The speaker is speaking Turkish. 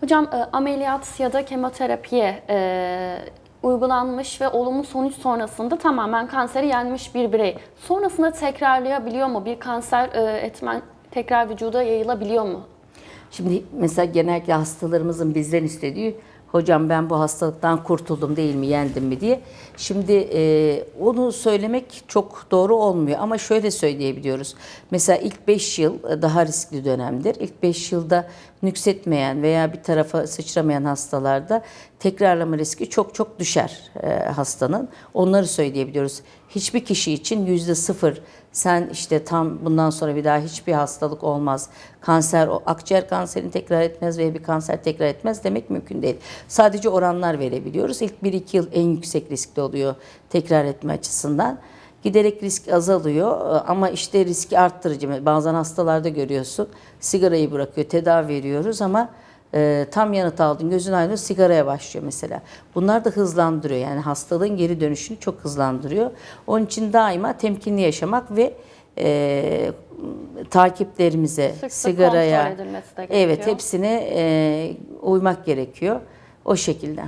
Hocam e, ameliyat ya da kemoterapiye e, uygulanmış ve olumlu sonuç sonrasında tamamen kanseri yenmiş bir birey. Sonrasında tekrarlayabiliyor mu? Bir kanser e, etmen tekrar vücuda yayılabiliyor mu? Şimdi mesela genellikle hastalarımızın bizden istediği hocam ben bu hastalıktan kurtuldum değil mi yendim mi diye. Şimdi e, onu söylemek çok doğru olmuyor ama şöyle söyleyebiliyoruz. Mesela ilk 5 yıl e, daha riskli dönemdir. İlk 5 yılda nüksetmeyen veya bir tarafa sıçramayan hastalarda tekrarlama riski çok çok düşer e, hastanın. Onları söyleyebiliyoruz. Hiçbir kişi için yüzde sıfır sen işte tam bundan sonra bir daha hiçbir hastalık olmaz. Kanser, akciğer kanserini tekrar etmez veya bir kanser tekrar etmez demek mümkün değil. Sadece oranlar verebiliyoruz. İlk 1-2 yıl en yüksek riskli oluyor tekrar etme açısından. Giderek risk azalıyor e, ama işte riski arttırıcı. Bazen hastalarda görüyorsun sigarayı bırakıyor, tedavi veriyoruz ama e, tam yanıt aldın, gözün aydın sigaraya başlıyor mesela. Bunlar da hızlandırıyor yani hastalığın geri dönüşünü çok hızlandırıyor. Onun için daima temkinli yaşamak ve e, takiplerimize, Sık sigaraya, evet hepsine e, uymak gerekiyor o şekilde.